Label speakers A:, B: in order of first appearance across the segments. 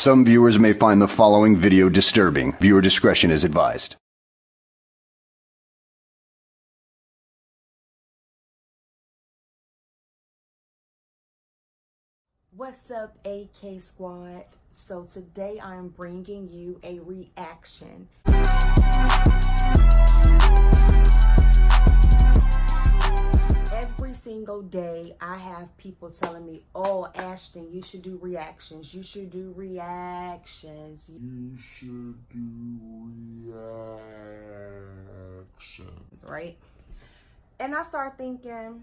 A: Some viewers may find the following video disturbing. Viewer discretion is advised.
B: What's up, AK Squad? So today I'm bringing you a reaction. Every single day I have people telling me, oh, Ashton, you should do reactions. You should do reactions.
C: You should do reactions.
B: Right? And I start thinking,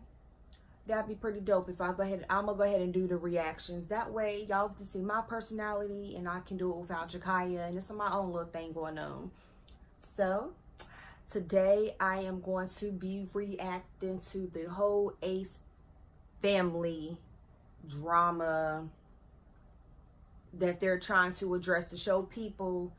B: that'd be pretty dope if I go ahead. I'm gonna go ahead and do the reactions. That way, y'all can see my personality, and I can do it without Jakaya, and it's my own little thing going on. So, today I am going to be reacting to the whole Ace family drama that they're trying to address to show people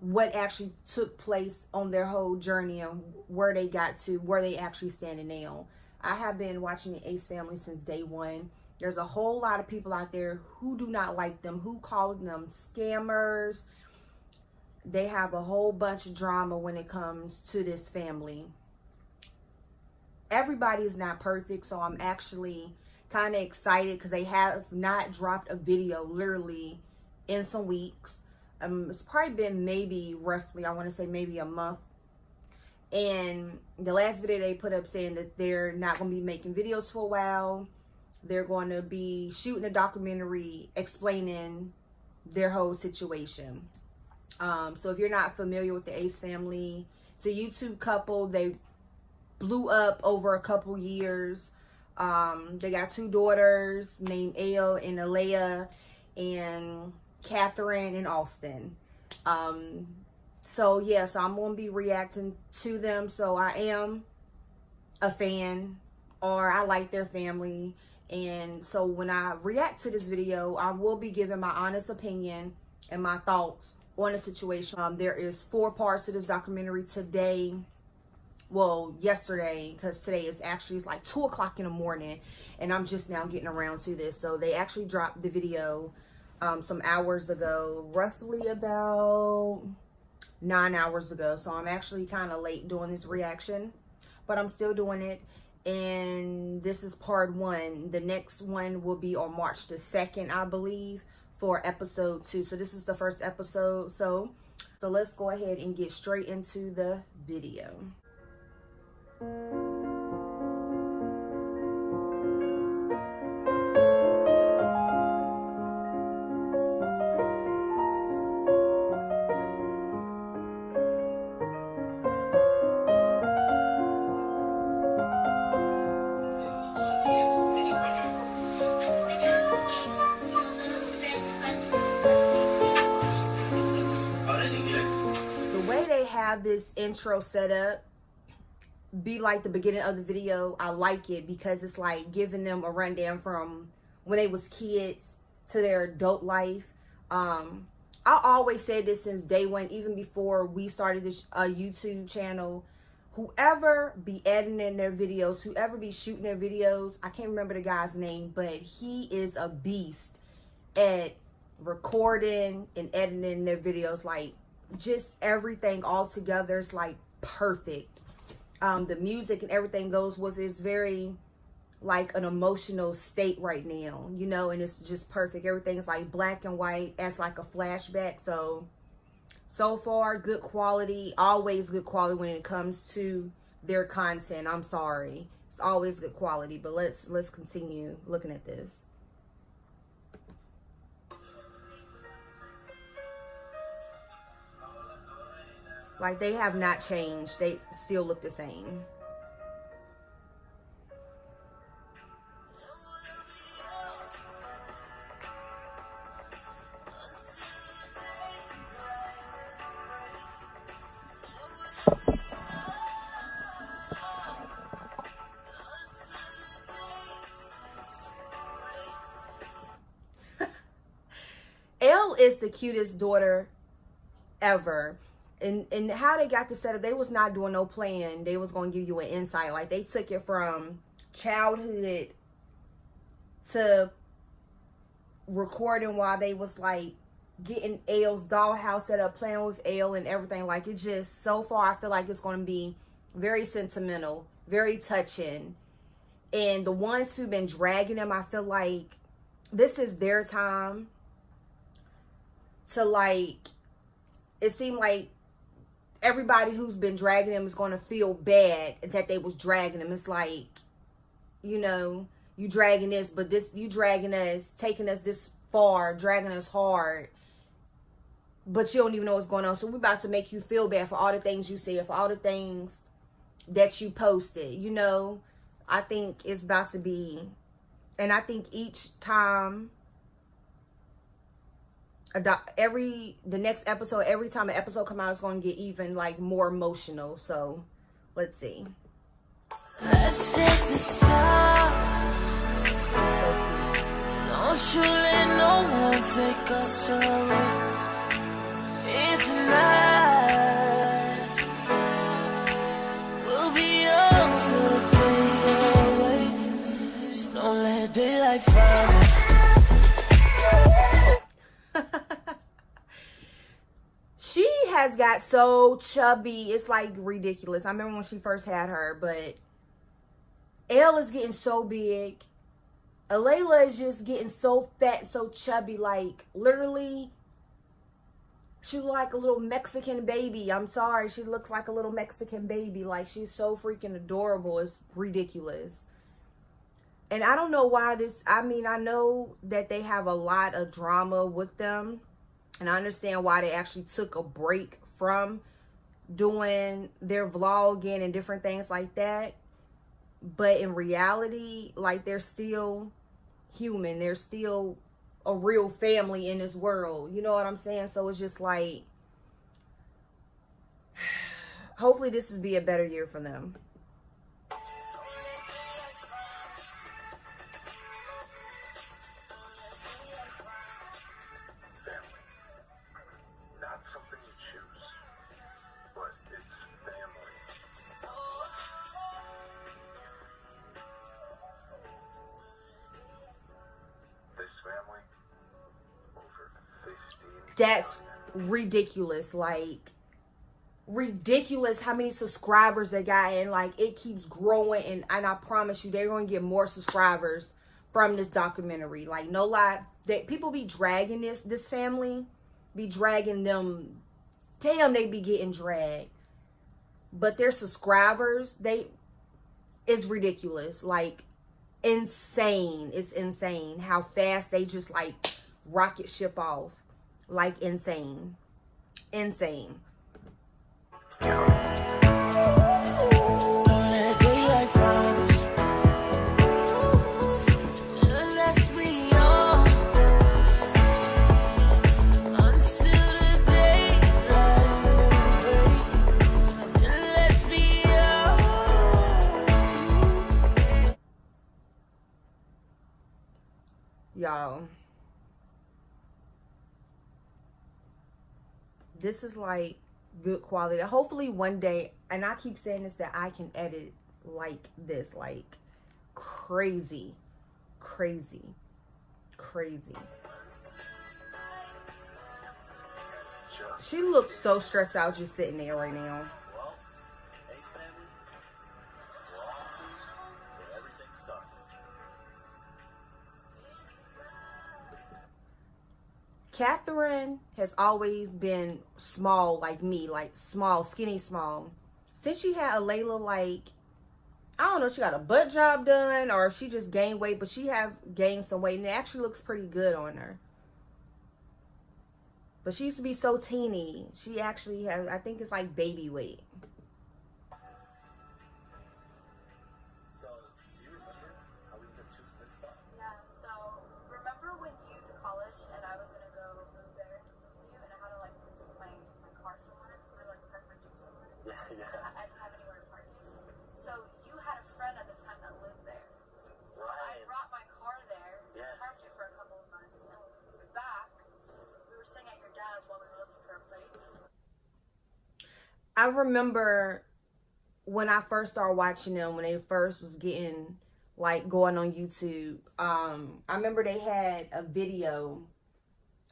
B: what actually took place on their whole journey and where they got to, where they actually standing now. I have been watching the Ace family since day one. There's a whole lot of people out there who do not like them, who call them scammers. They have a whole bunch of drama when it comes to this family. Everybody is not perfect, so I'm actually kind of excited because they have not dropped a video literally in some weeks. Um, it's probably been maybe roughly, I want to say maybe a month and the last video they put up saying that they're not going to be making videos for a while. They're going to be shooting a documentary explaining their whole situation. Um, so if you're not familiar with the Ace family, it's a YouTube couple. They blew up over a couple years. Um, they got two daughters named Elle and Alea and Catherine and Austin. Um, so yeah, so I'm gonna be reacting to them. So I am a fan or I like their family. And so when I react to this video, I will be giving my honest opinion and my thoughts on the situation. Um, there is four parts to this documentary today. Well, yesterday, because today is actually, it's like 2 o'clock in the morning. And I'm just now getting around to this. So they actually dropped the video um, some hours ago. Roughly about nine hours ago. So I'm actually kind of late doing this reaction, but I'm still doing it. And this is part one. The next one will be on March the 2nd, I believe, for episode two. So this is the first episode. So, so let's go ahead and get straight into the video. Intro setup be like the beginning of the video. I like it because it's like giving them a rundown from when they was kids to their adult life. Um, I always said this since day one, even before we started this uh, YouTube channel. Whoever be editing their videos, whoever be shooting their videos, I can't remember the guy's name, but he is a beast at recording and editing their videos. Like just everything all together is like perfect. Um, the music and everything goes with it's very like an emotional state right now, you know, and it's just perfect. Everything's like black and white as like a flashback. So, so far, good quality, always good quality when it comes to their content. I'm sorry. It's always good quality, but let's let's continue looking at this. Like they have not changed. They still look the same. Is the cutest daughter ever and and how they got to set up they was not doing no plan they was to give you an insight like they took it from childhood to recording while they was like getting Elle's dollhouse set up, playing with L and everything. Like it just so far, I feel like it's to be very sentimental, very touching. And the ones who've been dragging them, I feel like this is their time to like. It seemed like everybody who's been dragging them is going to feel bad that they was dragging them. It's like, you know, you dragging this, but this you dragging us, taking us this far, dragging us hard but you don't even know what's going on. So we're about to make you feel bad for all the things you said, for all the things that you posted. You know, I think it's about to be, and I think each time, every the next episode, every time an episode come out, it's going to get even like more emotional. So let's see. Let's take the stars. Don't you let no one take us away. Got so chubby. It's like ridiculous. I remember when she first had her, but Elle is getting so big. Alayla is just getting so fat, so chubby. Like, literally, she like a little Mexican baby. I'm sorry. She looks like a little Mexican baby. Like she's so freaking adorable. It's ridiculous. And I don't know why this, I mean, I know that they have a lot of drama with them. And I understand why they actually took a break from doing their vlogging and different things like that. But in reality, like they're still human. They're still a real family in this world. You know what I'm saying? So it's just like, hopefully this will be a better year for them. Ridiculous. Like, ridiculous how many subscribers they got and like it keeps growing and, and I promise you they're going to get more subscribers from this documentary. Like no lie that people be dragging this this family be dragging them. Damn they be getting dragged. But their subscribers they it's ridiculous like insane. It's insane how fast they just like rocket ship off like insane. Insane. This is like good quality. Hopefully one day, and I keep saying this, that I can edit like this, like crazy, crazy, crazy. She looks so stressed out just sitting there right now. Catherine has always been small like me, like small, skinny, small. Since she had a Layla, like, I don't know, she got a butt job done or she just gained weight, but she have gained some weight and it actually looks pretty good on her. But she used to be so teeny. She actually has, I think it's like baby weight. I remember when I first started watching them, when they first was getting like going on YouTube. Um, I remember they had a video.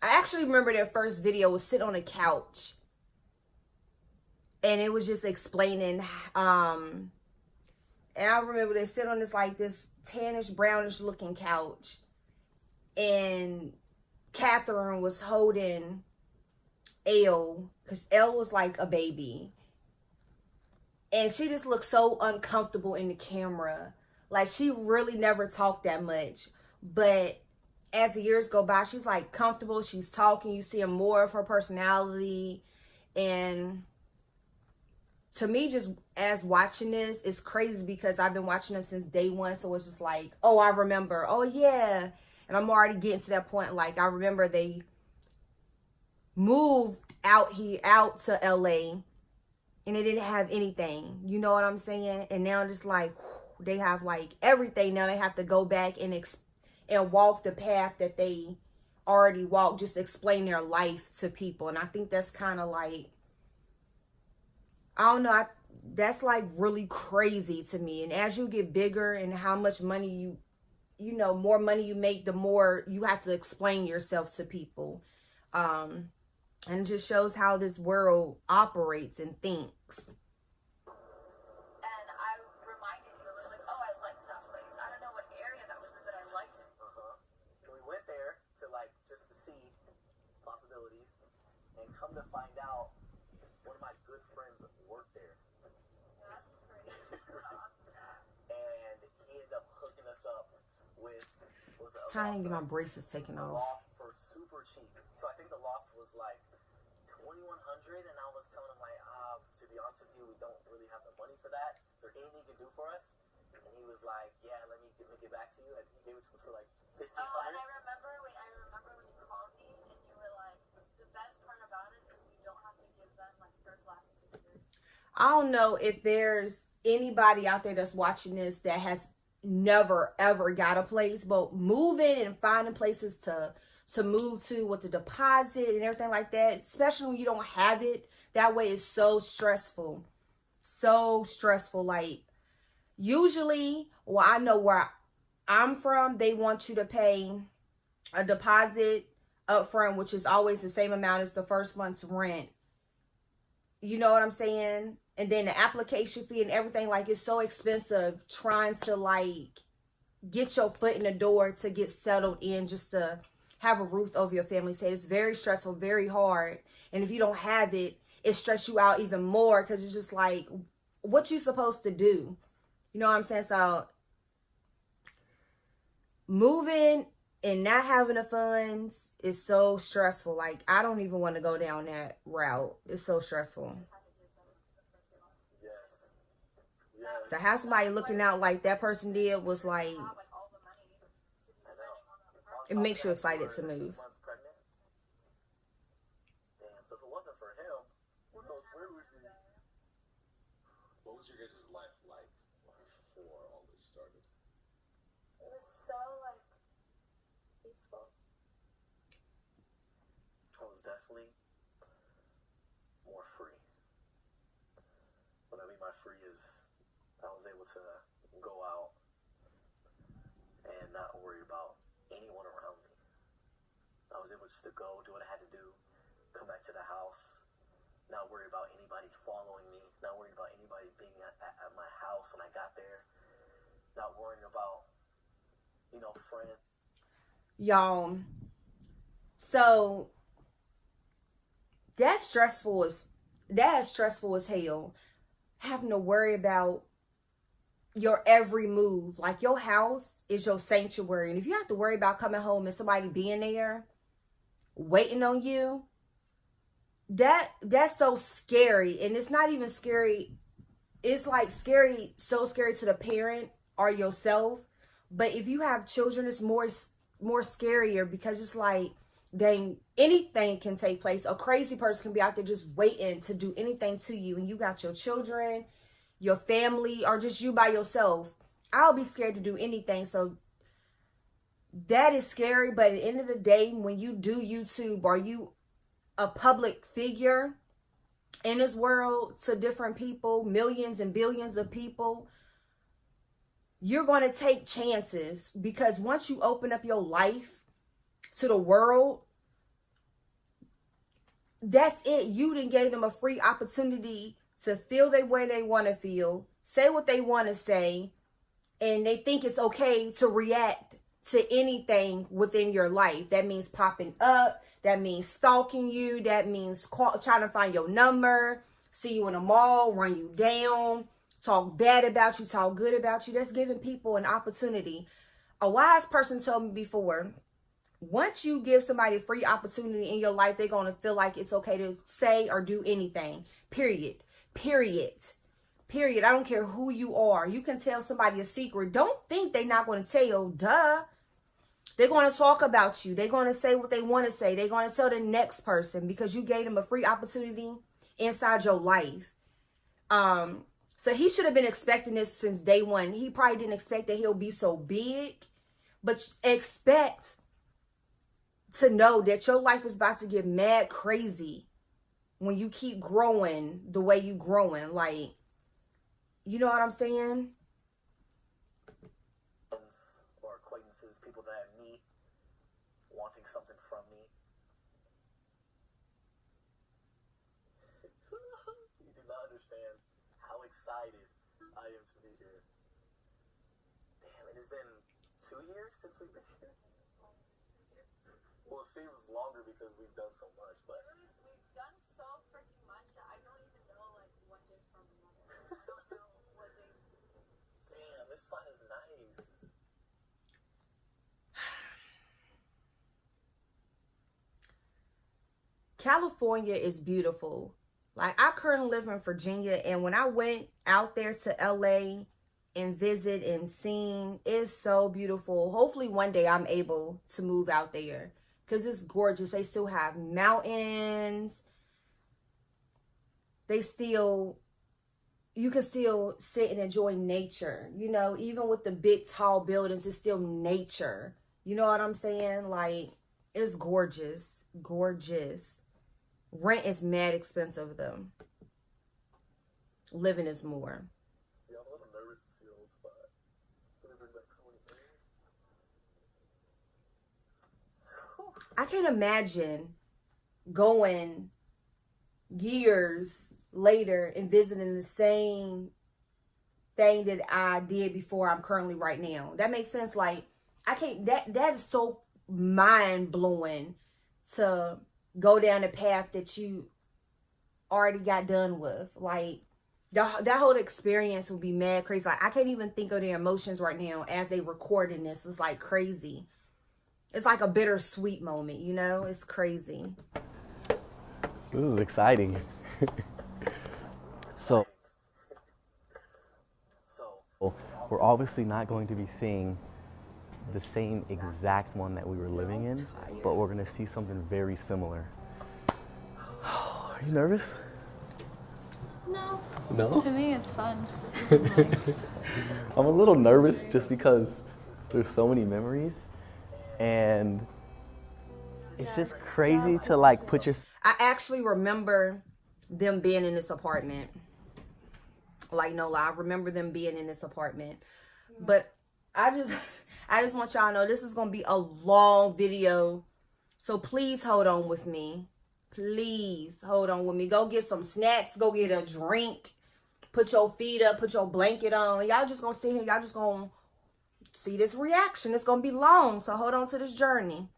B: I actually remember their first video was sit on a couch. And it was just explaining um and I remember they sit on this like this tannish brownish looking couch. And Catherine was holding Elle because Elle was like a baby. And she just looked so uncomfortable in the camera. Like she really never talked that much. But as the years go by, she's like comfortable. She's talking. You see more of her personality. And to me, just as watching this, it's crazy because I've been watching it since day one. So it's just like, oh, I remember. Oh, yeah. And I'm already getting to that point. Like, I remember they moved out here, out to LA and they didn't have anything. You know what I'm saying? And now it's like they have like everything. Now they have to go back and ex- and walk the path that they already walked. Just explain their life to people, and I think that's kind of like I don't know. I, that's like really crazy to me. And as you get bigger and how much money you you know more money you make the more you have to explain yourself to people um and just shows how this world operates and thinks.
D: And I reminded you, I was like, oh, I liked that place. I don't know what area that was in, but I liked it.
E: Uh-huh. So we went there to like just to see possibilities, and come to find out, one of my good friends worked there,
D: That's crazy.
E: and he ended up hooking us up with.
B: It's time to get my braces taken off.
E: loft for super cheap. So I think the loft was like twenty one hundred, and I was telling him like, ah, to be honest with you, we don't really have the money for that. Is there anything you can do for us? And he was like, yeah, let me let me get back to you. And he gave it to us for like fifteen
D: Oh, and. I remember, wait, I remember when you called me and you were like, the best part about it is we don't have to give them like first lessons either.
B: I don't know if there's anybody out there that's watching this that has never ever got a place, but moving and finding places to to move to with the deposit and everything like that, especially when you don't have it, that way is so stressful. So stressful. Like usually, well, I know where I'm from, they want you to pay a deposit up front, which is always the same amount as the first month's rent. You know what I'm saying? And then the application fee and everything, like it's so expensive trying to like get your foot in the door to get settled in just to have a roof over your family's head. It's very stressful, very hard. And if you don't have it, it stress you out even more because it's just like what you supposed to do. You know what I'm saying? So moving and not having the funds is so stressful. Like I don't even want to go down that route. It's so stressful.
E: Yes. Yes.
B: To have somebody looking out like that person did was like
D: Have like all the money to be
E: I know.
D: spending on that apartment.
B: It makes you excited to move.
E: Damn. So if it wasn't for him, who knows where we'd be?
C: What was your guys' life like before all this started?
D: It was so like peaceful.
E: I was definitely more free. What I mean by free is I was able to go out and not worry about anyone around me. I was able just to go, do what I had to do, come back to the house, not worry about anybody following me, not worried about anybody being at, at, at my house when I got there, not worrying about, you know, friends.
B: Y'all. So that's stressful as that is stressful as hell. Having to worry about your every move. Like your house is your sanctuary. And if you have to worry about coming home and somebody being there waiting on you, that that's so scary. And it's not even scary. It's like scary, so scary to the parent or yourself. But if you have children, it's more more scarier because it's like dang anything can take place a crazy person can be out there just waiting to do anything to you and you got your children your family or just you by yourself i'll be scared to do anything so that is scary but at the end of the day when you do youtube are you a public figure in this world to different people millions and billions of people you're going to take chances because once you open up your life to the world, that's it. You then gave them a free opportunity to feel the way they want to feel, say what they want to say, and they think it's okay to react to anything within your life. That means popping up. That means stalking you. That means call, trying to find your number, see you in a mall, run you down, talk bad about you, talk good about you. That's giving people an opportunity. A wise person told me before, once you give somebody a free opportunity in your life, they're going to feel like it's okay to say or do anything. Period. Period. Period. I don't care who you are. You can tell somebody a secret. Don't think they're not going to tell. Duh. They're going to talk about you. They're going to say what they want to say. They're going to tell the next person because you gave them a free opportunity inside your life. Um, so he should have been expecting this since day one. He probably didn't expect that he'll be so big, but expect to know that your life is about to get mad crazy when you keep growing the way you're growing. Like, you know what I'm saying?
E: friends or acquaintances, people that I meet, wanting something from me. you do not understand how excited I am to be here. Damn, it has been two years since we've been here. Well, it seems longer because we've done so much, but
D: We've, we've done so freaking much that I don't even know like one day from another. I don't know what day.
E: damn, this spot is nice.
B: California is beautiful. Like I currently live in Virginia and when I went out there to LA and visit and seen, it's so beautiful. Hopefully one day I'm able to move out there cuz it's gorgeous. They still have mountains. They still you can still sit and enjoy nature. You know, even with the big tall buildings, it's still nature. You know what I'm saying? Like it's gorgeous. Gorgeous. Rent is mad expensive though. Living is more.
E: Yeah, I'm a little nervous to see the whole spot. It's gonna bring back so.
B: I can't imagine going years later and visiting the same thing that I did before I'm currently right now. That makes sense. Like I can't that that is so mind blowing to go down the path that you already got done with. Like the, that whole experience would be mad crazy. Like I can't even think of their emotions right now as they recording this. It's like crazy. It's like a bittersweet moment, you know? It's crazy.
F: This is exciting. so,
E: So,
F: we're obviously not going to be seeing the same exact one that we were living in, but we're going to see something very similar. Are you nervous?
G: No.
F: No.
G: To me, it's fun.
F: I'm a little nervous just because there's so many memories and it's just crazy to like put your
B: I actually remember them being in this apartment. Like no lie, I remember them being in this apartment. But I just I just want y'all to know this is gonna be a long video. So please hold on with me. Please hold on with me. Go get some snacks, go get a drink, put your feet up, put your blanket on. Y'all just gonna sit here, y'all just gonna see this reaction. It's gonna be long, so hold on to this journey.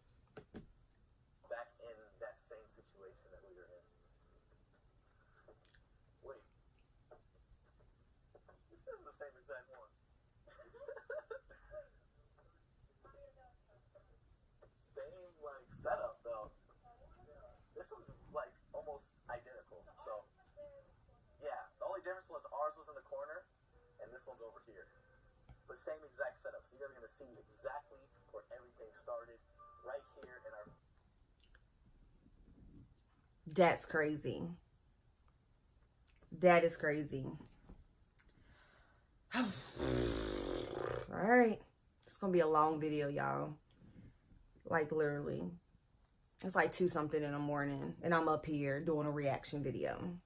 E: back in that same situation that we were in. Wait. This is the same exact one. same like setup though. This one's like almost identical. So yeah, the only was ours was in the corner and this one's over here. But same exact setup. So you guys are gonna see exactly where everything started right here in our
B: That's crazy. That is crazy. All right. It's going to be a long video, y'all. Like, literally. It's like 2 something in the morning. And I'm up here doing a reaction video.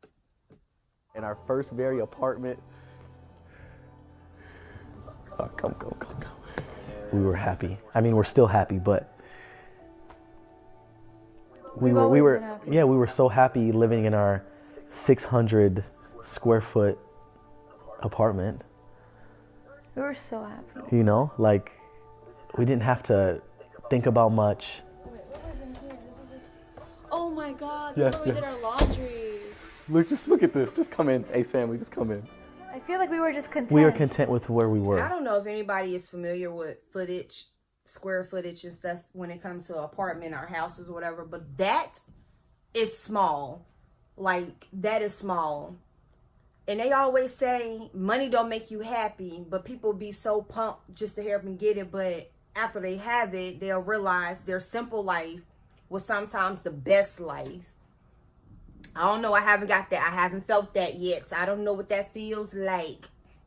F: In our first very apartment. Oh, come come, come, come. We were happy. I mean, we're still happy, but we
G: We've
F: were, we were, yeah, we were so happy living in our 600 square foot apartment.
G: We were so happy.
F: You know, like we didn't have to think about much.
G: Wait, what was in here? This is just. Oh my god,
F: Yes,
G: where we did our laundry.
F: Look, just look at this. Just come in. Hey, family, just come in.
G: I feel like we were just content.
F: We are content with where we were.
B: I don't know if anybody is familiar with footage, square footage and stuff when it comes to apartment or houses or whatever, but that is small. Like that is small. And they always say money don't make you happy, but people be so pumped just to help them get it. But after they have it, they'll realize their simple life was sometimes the best life. I don't know. I haven't got that. I haven't felt that yet. So I don't know what that feels like.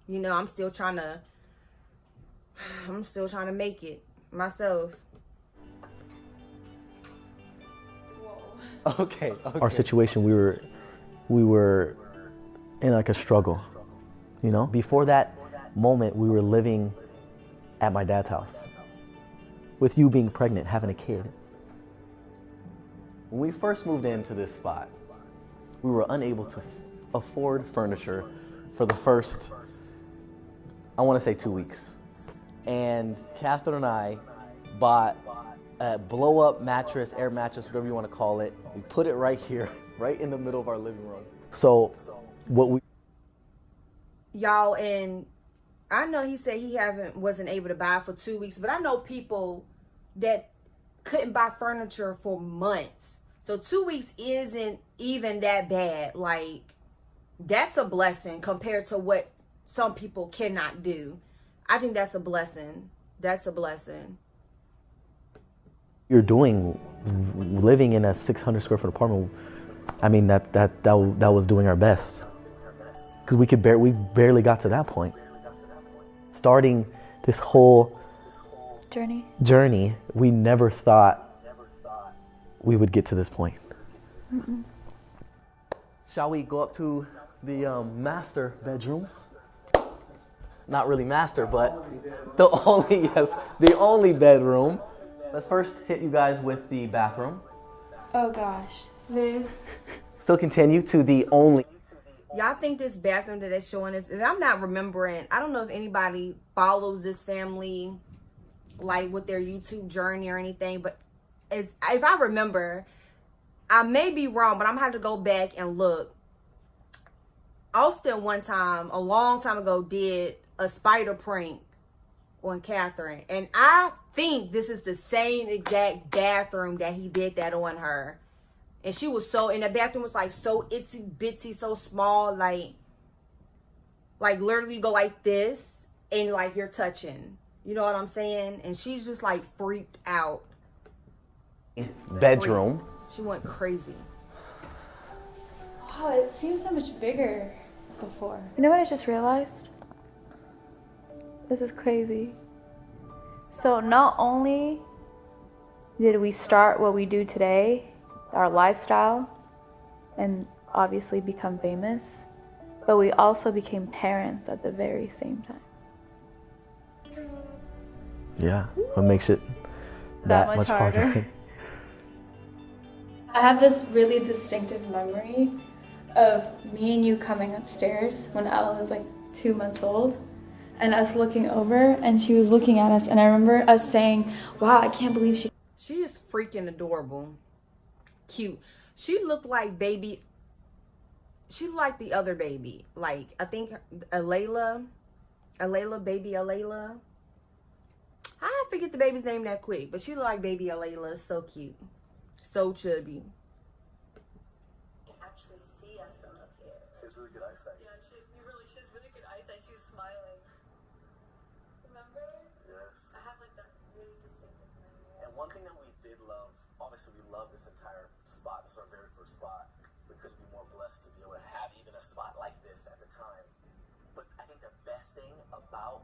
B: You know, I'm still trying to I'm still trying to make it myself.
F: Okay, Our situation, we were, we were in like a struggle. You know, before that moment, we were living at my dad's house with you being pregnant, having a kid. When we first moved into this spot, we were unable to afford furniture for the first, I want to say two weeks. And Catherine and I bought a blow up mattress, air mattress, whatever you want to call it. We put it right here, right in the middle of our living room. So, what we
B: Y'all and I know he said he haven't wasn't able to buy for two weeks, but I know people that couldn't buy furniture for months. So two weeks isn't even that bad. Like that's a blessing compared to what some people cannot do. I think that's a blessing. That's a blessing.
F: you're doing, living in a 600 square foot apartment, I mean that that that, that was doing our best because we could bear we barely got to that point. Starting this whole
G: Journey.
F: journey, we never thought we would get to this point. Shall we go up to the um, master bedroom? Not really master, but the only yes, the only bedroom. Let's first hit you guys with the bathroom.
G: Oh gosh. This.
F: Still continue to the only.
B: Y'all think this bathroom that they're showing, if, if I'm not remembering, I don't know if anybody follows this family, like with their YouTube journey or anything, but as if I remember, I may be wrong, but I'm gonna have to go back and look. Austin one time, a long time ago, did a spider prank on Catherine, and I think this is the same exact bathroom that he did that on her. And she was so and the bathroom was like so itsy bitsy so small like like literally go like this and like you're touching. You know what i'm saying? And she's just like freaked out
F: bedroom.
B: she went crazy
G: Wow, it seems so much bigger before. You know what I just realized? This is crazy. So not only did we start what we do today, our lifestyle, and obviously become famous, but we also became parents at the very same time.
F: Yeah, what makes it that, much, harder?
G: I have this really distinctive memory of me and you coming upstairs when Ella was like two months old and us looking over and she was looking at us. And I remember us saying, Wow, I can't believe she
B: she is freaking adorable. Cute. She looked like baby she looked like the other baby. Like i think alayla alayla baby alayla. I forget the baby's name that quick but she looked like baby alayla. So cute so chubby
D: actually see us from up here.
E: She has really good eyesight.
D: Yeah, she has really, she has really good eyesight. She was smiling. Remember?
E: Yes.
D: I have like that really distinctive memory.
E: And one thing that we did love, obviously we love this entire spot. This is our very first spot. We couldn't be more blessed to be able to have even a spot like this at the time. But I think the best thing about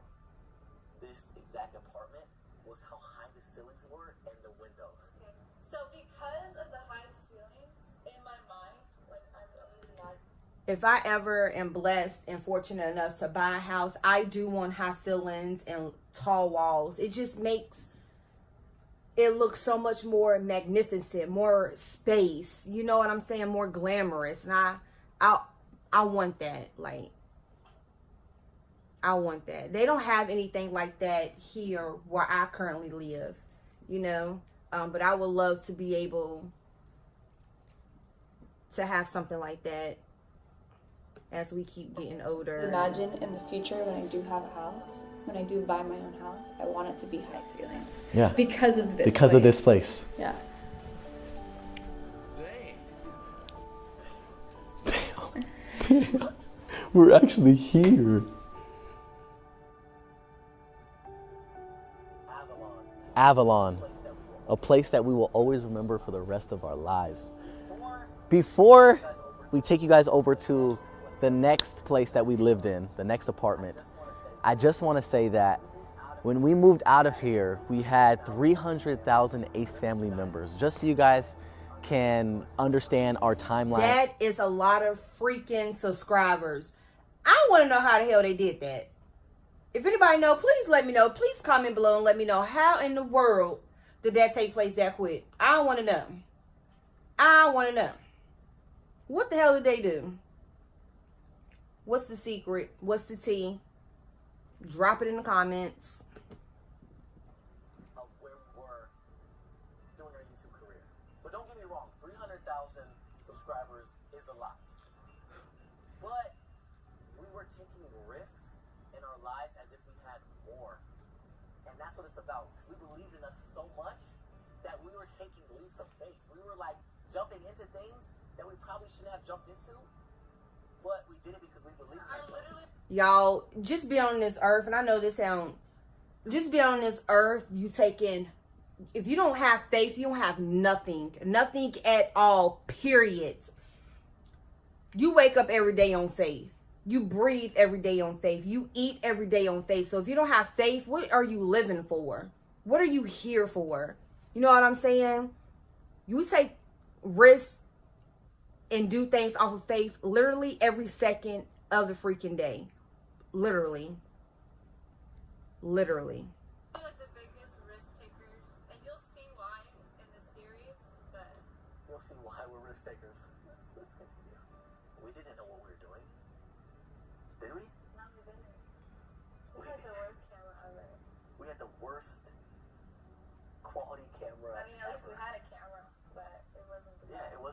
E: this exact apartment was how high the ceilings were and the windows.
D: So because of the high ceilings, in my mind, like I really like
B: if I ever am blessed and fortunate enough to buy a house, I do want high ceilings and tall walls. It just makes it look so much more magnificent, more space. You know what I'm saying? More glamorous. And I I I want that. Like I want that. They don't have anything like that here where I currently live, you know. Um, but I would love to be able to have something like that as we keep getting older.
G: Imagine in the future when I do have a house, when I do buy my own house, I want it to be high ceilings.
F: Yeah.
G: Because of this.
F: Because of
G: place.
F: this place.
G: Yeah.
F: We're actually here.
E: Avalon.
F: Avalon, a place that we will always remember for the rest of our lives.
E: before
F: we take you guys over to the next place that we lived in, the next apartment, I just want to say that when we moved out of here, we had 300,000 ACE family members. Just so you guys can understand our timeline.
B: That is a lot of freaking subscribers. I want to know how the hell they did that. If anybody know, please let me know. Please comment below and let me know how in the world did that take place that quick. I want to know. I want to know. What the hell did they do? What's the secret? What's the tea? Drop it in the comments.
E: of where we were doing our YouTube career. But don't get me wrong, 300,000 subscribers is a lot. But we were taking risks in our lives as if we had more. And that's what it's about. Because we believed in us so much that we were taking leaps of faith. We were like jumping into things that we probably shouldn't have jumped into. But we did it because we believed in ourselves.
B: y'all just be on this earth and i know this sound just be on this earth you taking if you don't have faith you don't have nothing nothing at all period you wake up every day on faith you breathe every day on faith you eat every day on faith so if you don't have faith what are you living for what are you here for you know what i'm saying you take risks and do things off of faith literally every second of the freaking day. Literally. Literally.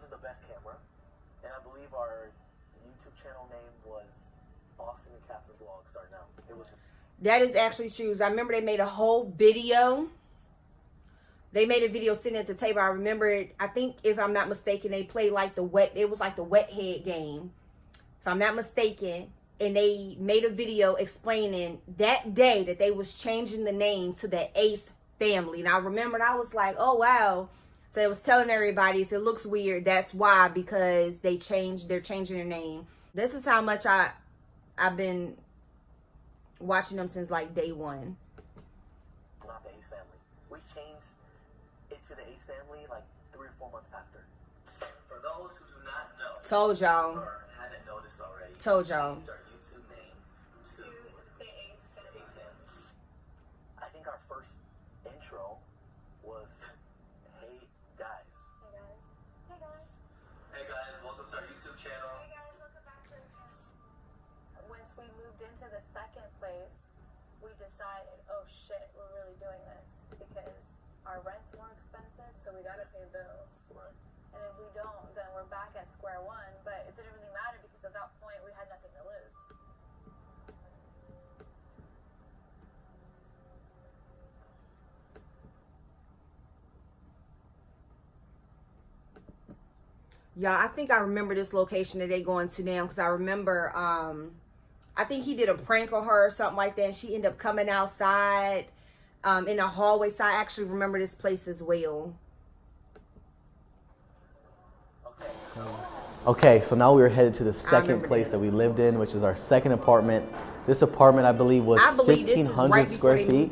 D: Wasn't the best
E: camera. And I believe our YouTube channel name was Austin and Catherine Vlog starting out. It was
B: That is actually true. I remember they made a whole video. They made a video sitting at the table. I remember it. I think if I'm not mistaken, they played like the wet it was like the wet head game. If I'm not mistaken. And they made a video explaining that day that they was changing the name to the Ace family. And I remembered I was like, oh wow. So it was telling everybody if it looks weird, that's why because they changed they're changing their name. This is how much I I've been watching them since like day one.
E: not the Ace family. We changed it to the Ace family like three or four months after. For those who do not know
B: Told y'all.
E: haven't noticed already,
B: Told y'all.
D: Decided, oh shit, we're really doing this because our rent's more expensive, so we gotta pay bills.
E: Right.
D: And if we don't, then we're back at square one. But it didn't really matter because at that point we had nothing to lose.
B: Yeah, I think I remember this location that they going to now because I remember um I think he did a prank on her or something like that. And she ended up coming outside um, in the hallway. So I actually remember this place as well.
E: Okay, so
F: now we're headed to the second place
B: this.
F: that we lived in, which is our second apartment. This apartment, I believe, was
B: I believe
F: 1,500
B: right
F: square feet.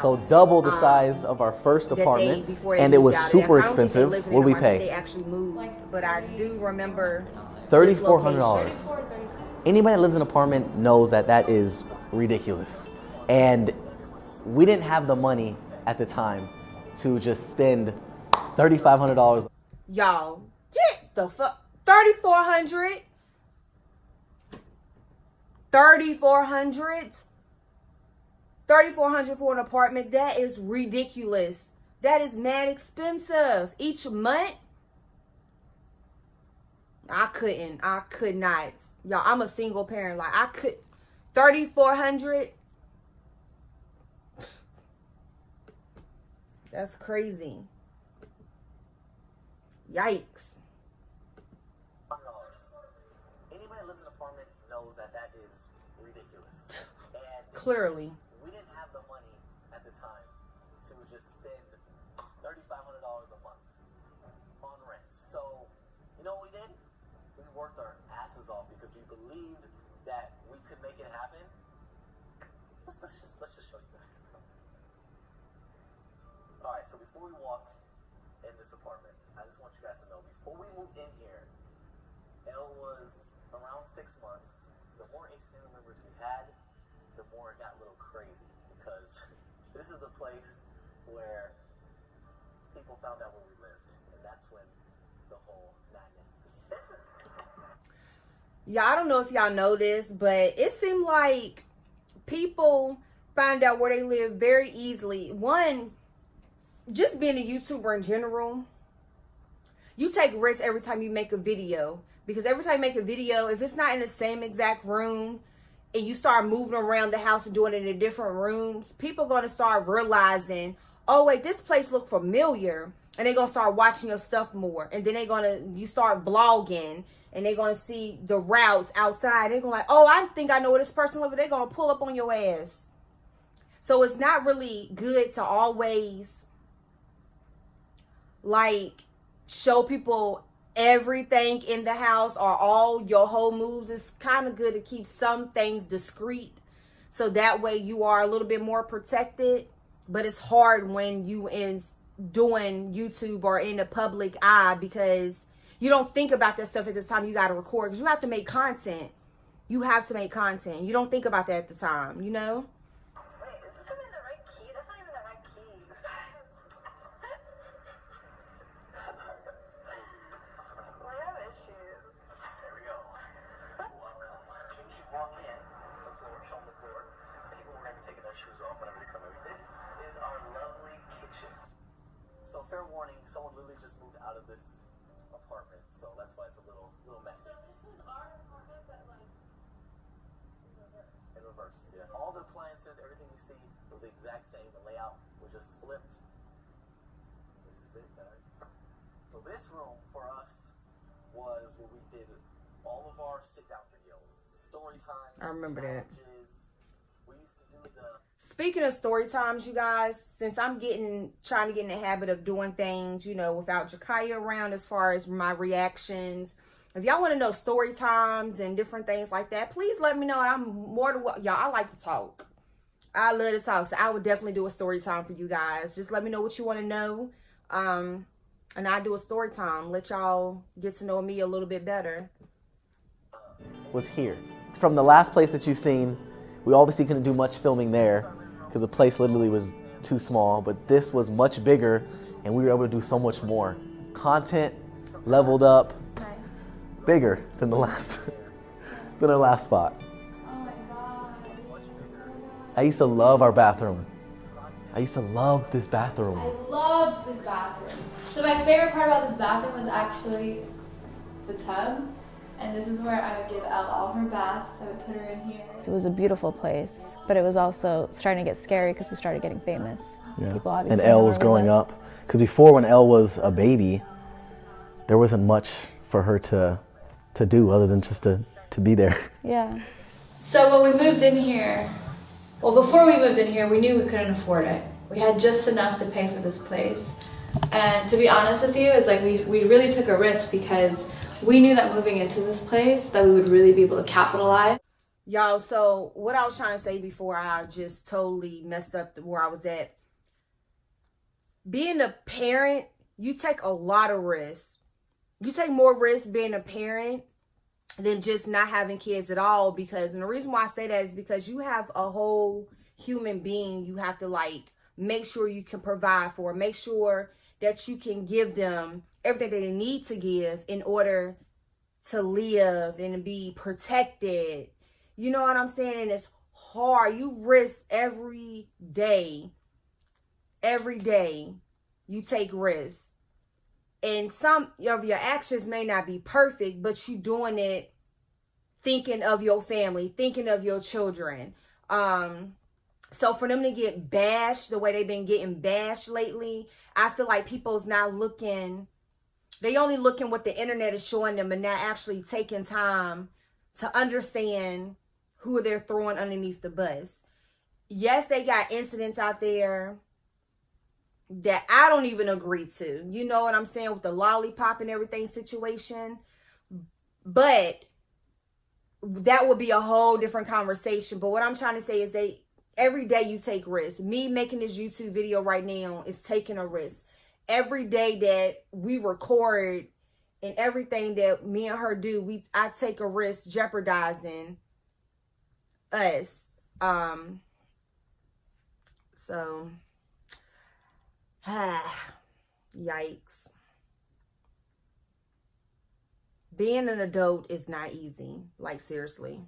F: So double the
B: um,
F: size um, of our first apartment,
B: they, they
F: and it was super expensive. What did we
B: pay? They actually moved, but I do remember
F: $3,400. Anybody that lives in an apartment knows that that is ridiculous, and we didn't have the money at the time to just spend thirty-five hundred dollars.
B: Y'all, get the fuck. 3400 3400 3400 for an apartment. That is ridiculous. That is mad expensive. Each month, I couldn't. I could not. Y'all, I'm a single parent. Like, I could. 3400 That's crazy. Yikes.
E: Anybody that lives in an apartment knows that that is ridiculous. And
B: Clearly.
E: we didn't have the money at the time to just spend thirty-five hundred dollars a month on rent. So, you know what we did? Worked our asses off because we believed that we could make it happen. Let's, let's just let's just show you guys. All right. So before we walk in this apartment, I just want you guys to know before we moved in here, Elle was around six months. The more Ace family members we had, the more it got a little crazy because this is the place where people found out where we lived, and that's when the whole madness.
B: Yeah, I don't know if y'all know this, but it seemed like people find out where they live very easily. One, just being a YouTuber in general, you take risks every time you make a video. Because every time you make a video, if it's not in the same exact room and you start moving around the house and doing it in different rooms, people going to start realizing, oh, wait, this place look familiar. And they're going to start watching your stuff more. And then they're going to, you start vlogging and they're to see the routes outside. They're to like, oh, I think I know where this person lives. They're to pull up on your ass. So it's not really good to always like show people everything in the house or all your whole moves. It's kind of good to keep some things discreet so that way you are a little bit more protected. But it's hard when you in doing YouTube or in the public eye because you don't think about that stuff at this time you got to record because you have to make content. You have to make content. You don't think about that at the time, you know?
E: In reverse, yes. All the appliances, everything you see was the exact same. The layout was just flipped. This is it, guys. So this room for us was where we did all of our sit down videos, story times.
B: I remember that.
E: challenges. We used to do the
B: Speaking of story times, you guys, since I'm getting trying to get in the habit of doing things, you know, without Jakaya around as far as my reactions. If y'all want to know story times and different things like that, please let me know. I'm more than what y'all. I like to talk. I love to talk, so I would definitely do a story time for you guys. Just let me know what you want to know, um, and I do a story time. Let y'all get to know me a little bit better.
F: was here. From the last place that you've seen, we obviously couldn't do much filming there because the place literally was too small, but this was much bigger and we were able to do so much more. Content leveled up. Bigger than the last than our last spot.
G: Oh my god.
F: I used to love our bathroom. I used to love this bathroom.
G: I love this bathroom. So my favorite part about this bathroom was actually the tub. And this is where I would give Elle all her baths. I would put her in here.
H: It was a beautiful place, but it was also starting to get scary because we started getting famous. People obviously
F: and
H: know
F: Elle was growing up. Because before, when Elle was a baby, there wasn't much for her to to do other than just to, to be there.
H: Yeah.
G: So when we moved in here, well, before we moved in here, we knew we couldn't afford it. We had just enough to pay for this place. And to be honest with you, it's like we, we really took a risk because we knew that moving into this place that we would really be able to capitalize.
B: Y'all, so what I was trying to say before I just totally messed up where I was at. Being a parent, you take a lot of risks. You take more risk being a parent than just not having kids at all because and the reason why I say that is because you have a whole human being you have to like make sure you can provide for, make sure that you can give them everything that they need to give in order to live and be protected. You know what I'm saying? And it's hard. You risk every day. Every day you take risks. And some of your actions may not be perfect, but you doing it thinking of your family, thinking of your children. Um so for them to get bashed the way they've been getting bashed lately, I feel like people's not looking, they only looking what the internet is showing them and not actually taking time to understand who they're throwing underneath the bus. Yes, they got incidents out there that I don't even agree to. You know what I'm saying with the lollipop and everything situation. But that would be a whole different conversation. But what I'm trying to say is they every day you take risks. Me making this YouTube video right now is taking a risk. Every day that we record and everything that me and her do, we I take a risk jeopardizing us. Um so yikes. Being an adult is not easy. Like seriously.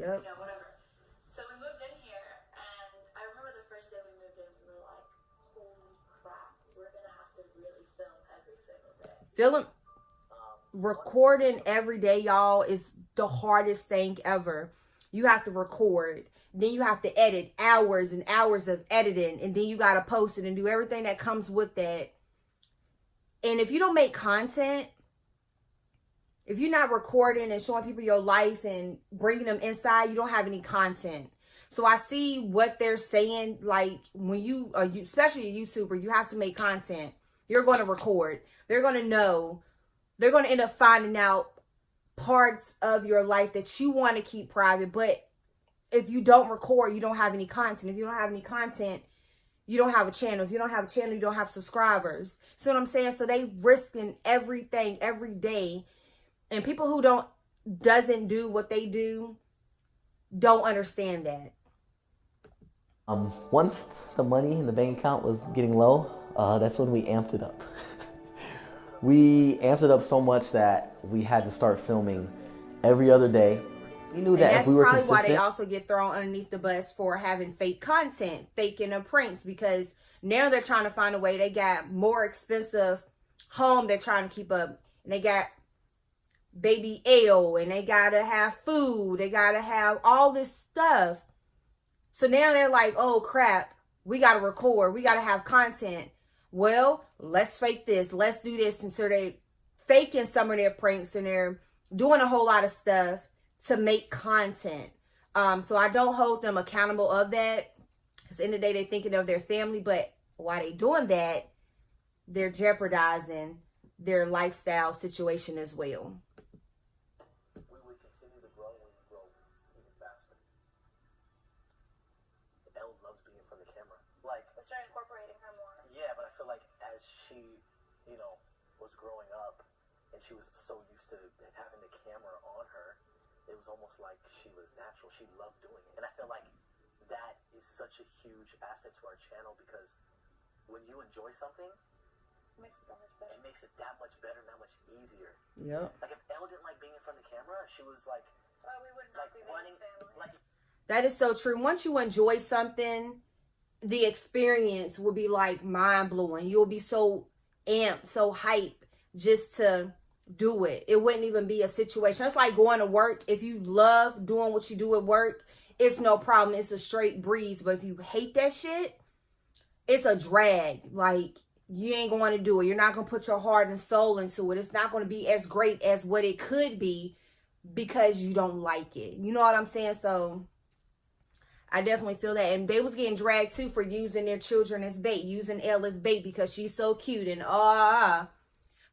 D: Yep. You know, whatever. So we moved in here, and I remember the first day we moved in, we were like, holy crap, we're gonna have to really film every single day.
B: Film, um, recording every day, y'all, is the hardest thing ever. You have to record. Then you have to edit hours and hours of editing. And then you got to post it and do everything that comes with that. And if you don't make content, if you're not recording and showing people your life and bringing them inside, you don't have any content. So I see what they're saying. Like when you, are you especially a YouTuber, you have to make content. You're going to record. They're going to know. They're going to end up finding out parts of your life that you want to keep private. But if you don't record, you don't have any content. If you don't have any content, you don't have a channel. If you don't have a channel, you don't have subscribers. See what I'm saying? So they risking everything every day and people who don't doesn't do what they do don't understand that.
F: Um, once the money in the bank account was getting low, uh, that's when we amped it up. we amped it up so much that we had to start filming every other day. We knew that if we were
B: probably
F: consistent,
B: why they also get thrown underneath the bus for having fake content, faking the pranks, because now they're trying to find a way. They got more expensive home they're trying to keep up, and they got baby Elle and they gotta have food. They gotta have all this stuff. So now they're like, oh crap, we gotta record. We gotta have content. Well, let's fake this. Let's do this. And so they faking some of their pranks and they're doing a whole lot of stuff to make content. Um, so I don't hold them accountable of that. Because in the, the day they're thinking of their family, but while they doing that, they're jeopardizing their lifestyle situation as well.
E: We would continue to grow when we grow even faster. Elle loves being in front of camera. Like
D: starting incorporating her more.
E: Yeah, but I feel like as she, you know, was growing up and she was so used to having the camera on her, it was almost like she was natural. She loved doing it. And I feel like that is such a huge asset to our channel because when you enjoy something,
D: it makes it that much better.
E: It makes it that much better, that much easier.
B: Yeah.
E: Like if Elle didn't like being in front of the camera, she was like,
D: oh, we would not like be running, family. Like,
B: that is so true. Once you enjoy something, the experience will be like mind blowing. You'll be so amped, so hype just to do it. It wouldn't even be a situation. It's like going to work. If you love doing what you do at work, it's no problem. It's a straight breeze. But if you hate that shit, it's a drag. Like you ain't going to do it. You're not going to put your heart and soul into it. It's not going to be as great as what it could be because you don't like it. You know what I'm saying? So I definitely feel that. And they was getting dragged too for using their children as bait, using Elle as bait because she's so cute and ah. Uh,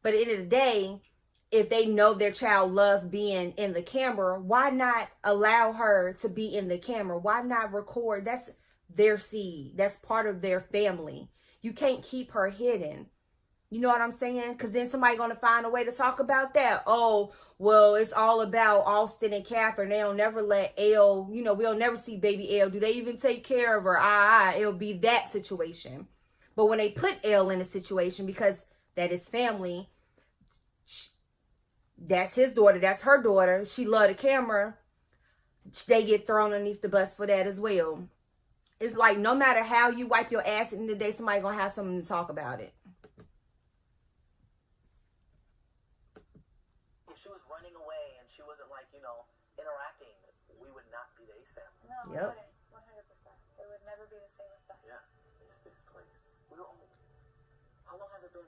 B: but at the end of the day, if they know their child love being in the camera, why not allow her to be in the camera? Why not record? That's their seed. That's part of their family. You can't keep her hidden. You know what I'm saying? Because then somebody going to find a way to talk about that. Oh, well, it's all about Austin and Catherine. They'll never let Elle, you know, we'll never see baby Elle. Do they even take care of her? Ah, ah, it'll be that situation. But when they put Elle in a situation, because that is family, that's his daughter, that's her daughter, she love the camera, they get thrown underneath the bus for that as well. It's like no matter how you wipe your ass in the day, somebody gonna have something to talk about it.
E: If she was running away and she wasn't like, you know, interacting, we would not be the Ace family.
D: No, we
B: Yep.
D: wouldn't. 100%. It would never be the same with that.
E: Yeah, it's this place. We're old. How long has it been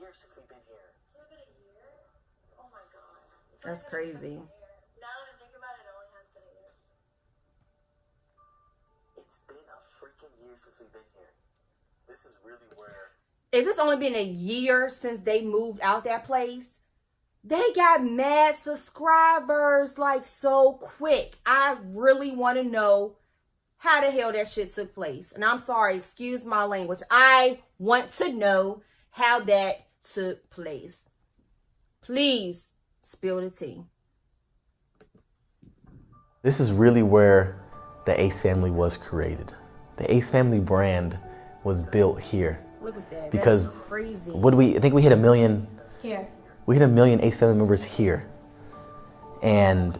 E: year since we've been here.
D: It's only been a year? Oh my god.
B: That's
D: only been a
B: crazy.
D: Now that I think about it, it only has been a year.
E: It's been a freaking year since we've been here. This is really where
B: If it's only been a year since they moved out that place, they got mad subscribers like so quick. I really want to know how the hell that shit took place. And I'm sorry, excuse my language. I want to know how that took place. Please spill the tea.
F: This is really where the Ace family was created. The Ace family brand was built here.
B: Look at that.
F: Because
B: That's crazy.
F: What do we I think we hit a million
H: Here.
F: we hit a million Ace family members here. And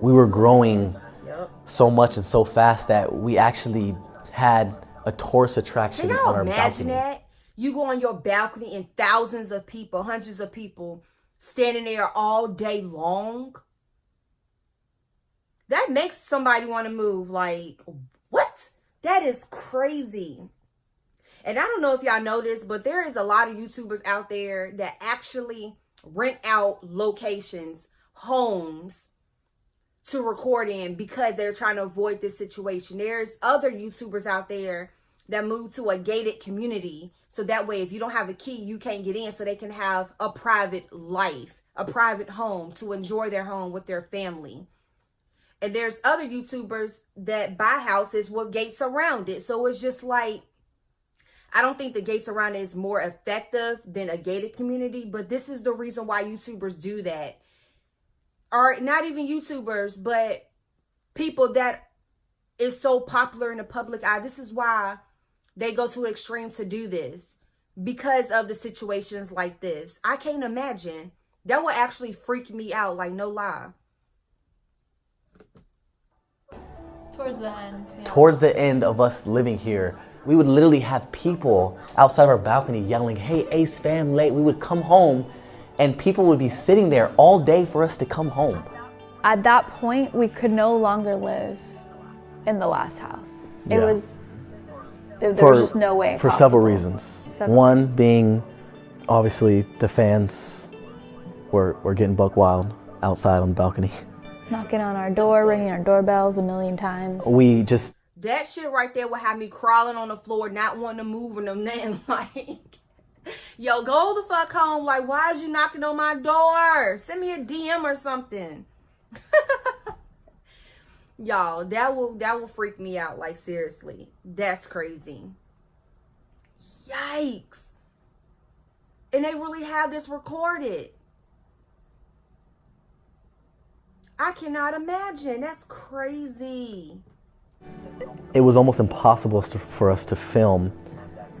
F: we were growing
B: Yep.
F: so much and so fast that we actually had a tourist
B: Can
F: attraction
B: y'all
F: on our
B: imagine
F: balcony.
B: that? You go on your balcony and thousands of people, hundreds of people standing there all day long. That makes somebody want to move. Like, what? That is crazy. And I don't know if y'all know this, but there is a lot of YouTubers out there that actually rent out locations, homes, to record in because they're trying to avoid this situation. There's other YouTubers out there that move to a gated community. So that way, if you don't have a key, you can't get in so they can have a private life, a private home to enjoy their home with their family. And there's other YouTubers that buy houses with gates around it. So it's just like, I don't think the gates around it is more effective than a gated community, but this is the reason why YouTubers do that or not even YouTubers, but people that is so popular in the public eye. This is why they go to an extreme to do this because of the situations like this. I can't imagine. That would actually freak me out, like no lie.
H: Towards the end. Yeah.
F: Towards the end of us living here, we would literally have people outside of our balcony yelling, Hey Ace fam late. We would come home and people would be sitting there all day for us to come home.
H: At that point, we could no longer live in the last house. It was. There there was just no way.
F: For several reasons.
H: Several.
F: One being obviously the fans were, were getting buck wild outside on the balcony.
H: Knocking on our door, ringing our doorbells a million times.
F: We just
B: That shit right there would have me crawling on the floor, not wanting to move and nothing. Like, yo, go the fuck home. Like, why is you knocking on my door? Send me a DM or something. Y'all, that will that will freak me out. Like, seriously, that's crazy. Yikes! And they really have this recorded. I cannot imagine. That's crazy.
F: it was almost impossible for us to film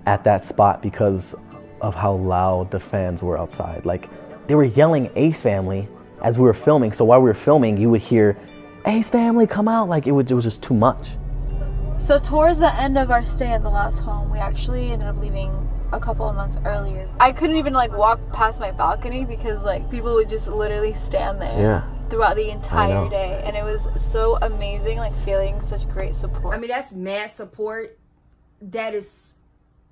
F: at that spot because of how loud the fans were outside. Like they were yelling Ace Family as we were filming. So while we were filming, you would hear Ace Family come out. Like it, would, it was just too much.
H: So towards the end of our stay at the last home, we actually ended up leaving a couple of months earlier. I couldn't even like walk past my balcony because like people would just literally stand there
F: Yeah.
H: throughout the entire day, and it was so amazing, like feeling such great support.
B: I mean, that's mad support. That is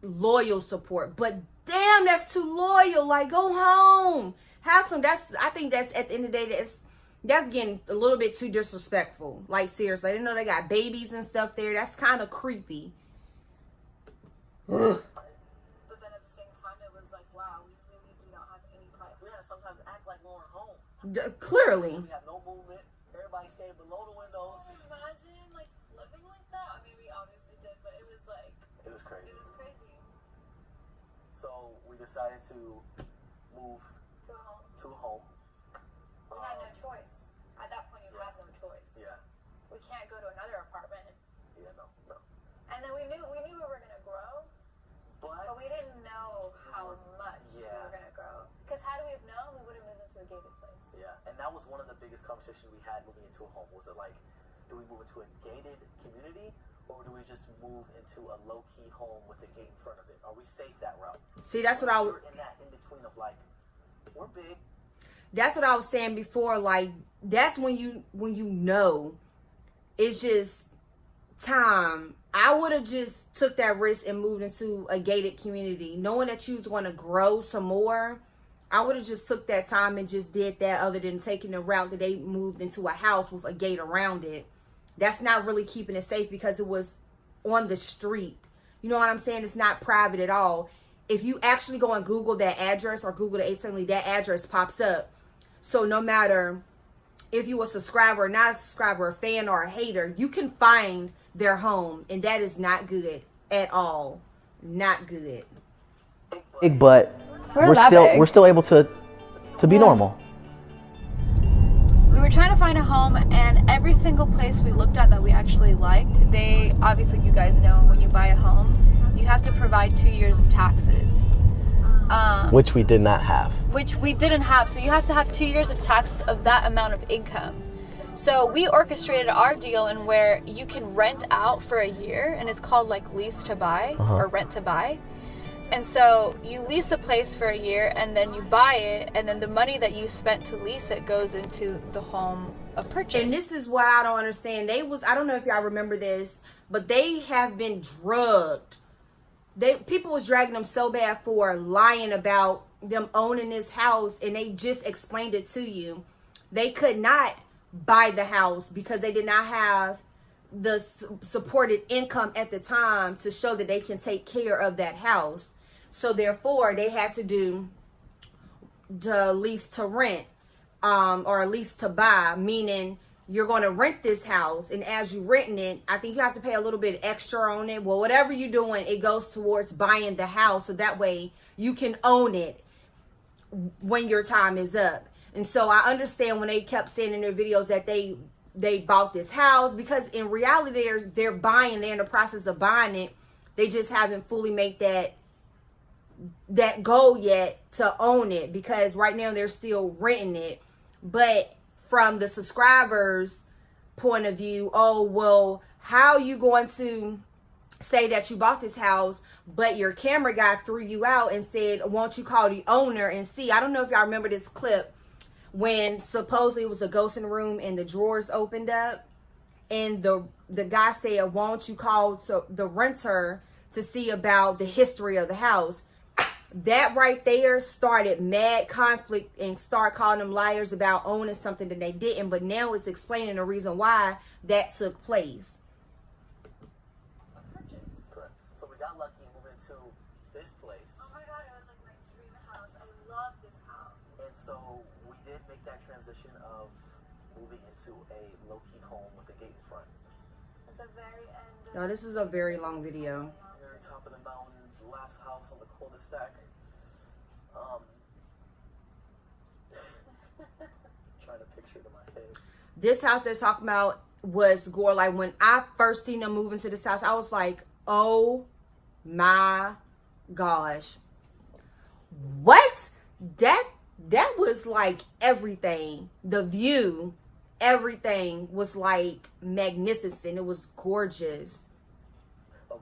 B: loyal support. But damn, that's too loyal. Like, go home. Have some. That's. I think that's at the end of the day. That's that's getting a little bit too disrespectful. Like seriously, I didn't know they got babies and stuff there. That's kind of creepy.
D: but then at the same time, it was like, wow, we really do not have any privacy.
E: We had to sometimes act like we we're home.
B: D- clearly.
E: We have no movement. Everybody stayed below the windows.
D: Imagine like living like that. I mean, we obviously did, but it was like
E: It was crazy.
D: it was crazy.
E: So we decided to move
D: To a home.
E: to a home.
D: We had no choice. At that point, you had no choice.
E: Yeah.
D: We can't go to another apartment.
E: Yeah. No. No.
D: And then we knew we knew we were gonna grow,
E: But,
D: but we didn't know how much we were gonna grow. Because had we have known, we would have moved into a gated place.
E: Yeah, and that was one of the biggest conversations we had moving into a home. Was it like, do we move into a gated community, or do we just move into a low key home with a gate in front of it? Are we safe that route?
B: See, that's what I
E: We're in that in between of like, we're big.
B: That's what I was saying before. Like that's when you when you know it's just time. I would have just took that risk and moved into a gated community, knowing that you was going to grow some more. I would have just took that time and just did that, other than taking the route that they moved into a house with a gate around it. That's not really keeping it safe because it was on the street. You know what I'm saying? It's not private at all. If you actually go and Google that address or Google the 870, that address pops up. So no matter if you a subscriber or not a subscriber, a fan or a hater, you can find their home, and that is not good at all. Not good.
F: Big, but
H: We're
F: we're still
H: big.
F: we're still able to to be normal.
H: we were trying to find a home and every single place we looked at that we actually liked they obviously you guys know when you buy a home you have to provide two years of taxes um,
F: Which we did not have.
H: which we didn't have so you have to have two years of taxes of that amount of income so we orchestrated our deal in where you can rent out for a year and it's called like lease to buy or rent to buy and so you lease a place for a year and then you buy it and then the money that you spent to lease it goes into the home of purchase
B: And this is what I don't understand. They was I don't know if y'all remember this, but they have been drugged. They people was dragging them so bad for lying about them owning this house and they just explained it to you. They could not buy the house because they did not have the supported income at the time to show that they can take care of that house. So therefore, they had to do the lease to rent um, or lease to buy, meaning you're going to rent this house, and as you renting it, I think you have to pay a little bit extra on it. Well, whatever you're doing, it goes towards buying the house, so that way you can own it when your time is up. And so I understand when they kept saying in their videos that they they bought this house because in reality they're they're buying, they're in the process of buying it. They just haven't fully made that that goal yet to own it because right now they're still renting it. But from the subscribers' point of view, oh well, how you going to say that you bought this house, but your camera guy threw you out and said, "Won't you call the owner and see?" I don't know if y'all remember this clip when supposedly it was a ghost in the room and the drawers opened up, and the the guy said, "Won't you call to the renter to see about the history of the house?" That right there started mad conflict and start calling them liars about owning something that they didn't. But now it's explaining the reason why that took place.
D: Purchase.
E: Correct. So we got lucky moving into this place,
D: Oh my god, it was like my dream house. I love this house.
E: and so we did make that transition of moving into a low key home with a gate in front.
D: At the very end.
B: Now this is a very long video.
E: Very top of the mountain, last house on the cul-de-sac. Um, trying to picture it in my head.
B: this house they're talking about was gore like when i first seen them move into this house i was like oh my gosh. What? That that was like everything. The view everything was like magnificent. It was gorgeous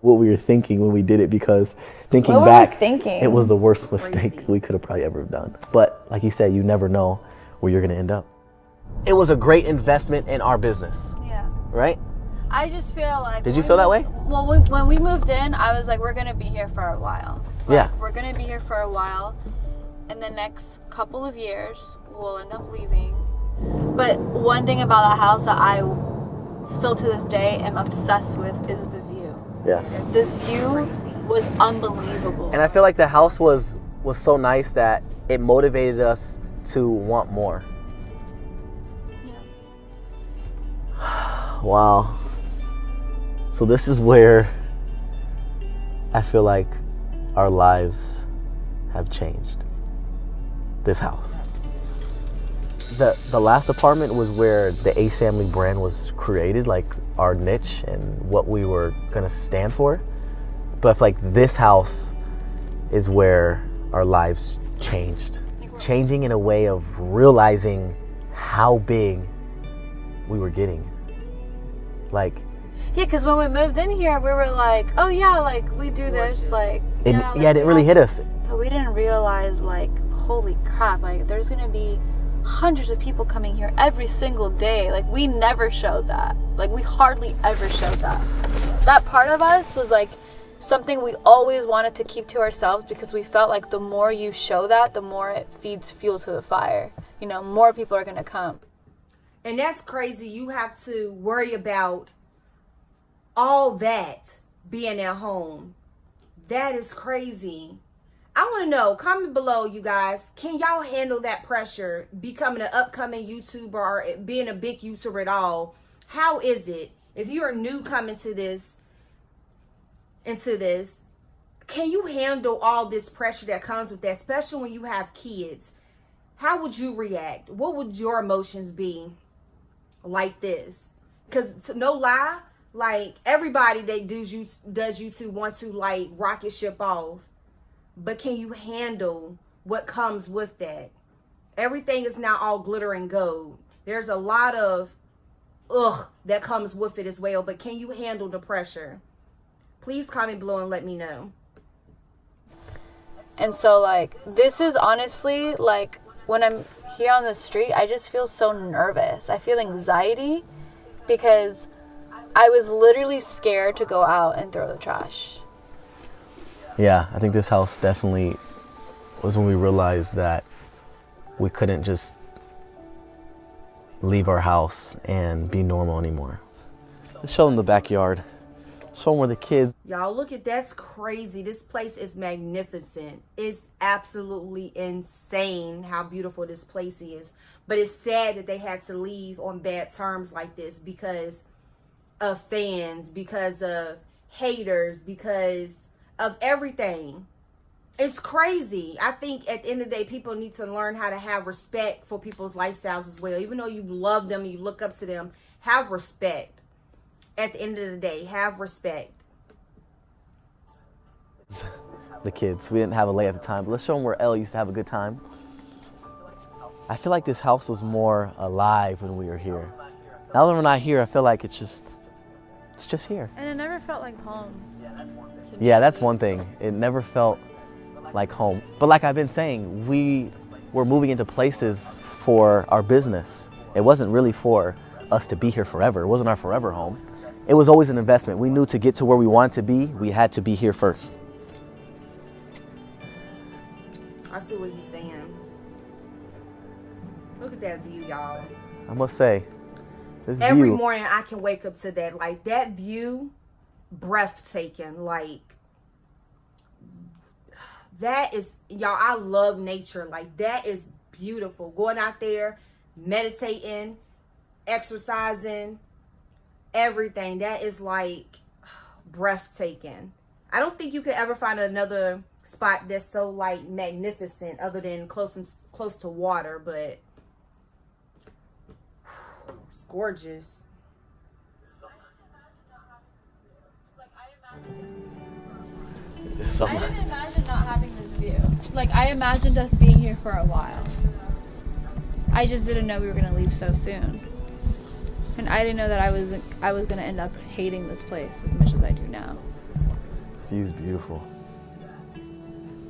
F: What we were thinking when we did it because thinking
H: What
F: back,
H: thinking?
F: it was the worst mistake
B: Crazy.
F: we could have probably ever done. But like you said, you never know where you're gonna end up. It was a great investment in our business,
H: yeah
F: right?
H: I just feel like.
F: Did
H: when
F: you
H: we
F: feel that way?
H: Well, we, when we moved in, I was like, we're gonna be here for a while. Like,
F: Yeah.
H: We're gonna be here for a while. In the next couple of years, we'll end up leaving. But one thing about that house that I still to this day am obsessed with is the view.
F: Yes.
H: The view was unbelievable.
F: And I feel like the house was was so nice that it motivated us to want more. wow. So this is where I feel like our lives have changed. This house. The the last apartment was where the Ace Family brand was created, like our niche and what we were gonna stand for. But I like this house is where our lives changed. Changing in a way of realizing how big we were getting. Like
H: Yeah, because when we moved in here, we were like, oh yeah, like we do this, like
F: it,
H: yeah,
F: yeah, it didn't really hit us.
H: But we didn't realize, like, holy crap, like there's gonna be hundreds of people coming here every single day. Like we never showed that. Like we hardly ever showed that. That part of us was like something we always wanted to keep to ourselves because we felt like the more you show that, the more it feeds fuel to the fire. You know, more people are gonna come.
B: And that's crazy. You have to worry about all that being at home. That is crazy. I want to know, comment below, you guys. Can y'all handle that pressure becoming an upcoming YouTuber or being a big YouTuber at all? How is it? If you're new coming to this, into this, can you handle all this pressure that comes with that, especially when you have kids? How would you react? What would your emotions be like this? Because no lie, like everybody that does you does YouTube want to like rocket ship off but can you handle what comes with that? Everything is not all glitter and gold. There's a lot of ugh that comes with it as well, but can you handle the pressure? Please comment below and let me know.
H: And so, like, this is honestly like when I'm here on the street, I just feel so nervous. I feel anxiety because I was literally scared to go out and throw the trash.
F: Yeah, I think this house definitely was when we realized that we couldn't just leave our house and be normal anymore. Let's show them the backyard. Show them where the kids.
B: Y'all look at that's crazy. This place is magnificent. It's absolutely insane how beautiful this place is. But it's sad that they had to leave on bad terms like this because of fans, because of haters, because of everything. It's crazy. I think at the end of the day, people need to learn how to have respect for people's lifestyles as well. Even though you love them, you look up to them, have respect. At the end of the day, have respect.
F: The kids. We didn't have Alaïa at the time, but let's show them where Elle used to have a good time. I feel like this house was more alive when we were here. Now that we're not here, I feel like it's just, it's just here.
H: And it never felt like home.
F: Yeah, that's one thing. It never felt like home. But like I've been saying, we were moving into places for our business. It wasn't really for us to be here forever. It wasn't our forever home. It was always an investment. We knew to get to where we wanted to be, we had to be here first.
B: I see what you're saying. Look at that view, y'all.
F: I must say, this
B: Every
F: view.
B: morning I can wake up to that. Like that view, breathtaking. Like that is y'all, I love nature. Like that is beautiful. Going out there, meditating, exercising, everything. That is like breathtaking. I don't think you could ever find another spot that's so like magnificent other than close and close to water, but it's gorgeous.
H: I didn't imagine not having this view. Like I imagined us being here for a while. I just didn't know we were gonna leave so soon. And I didn't know that I was I was gonna end up hating this place as much as I do now.
F: This view is beautiful.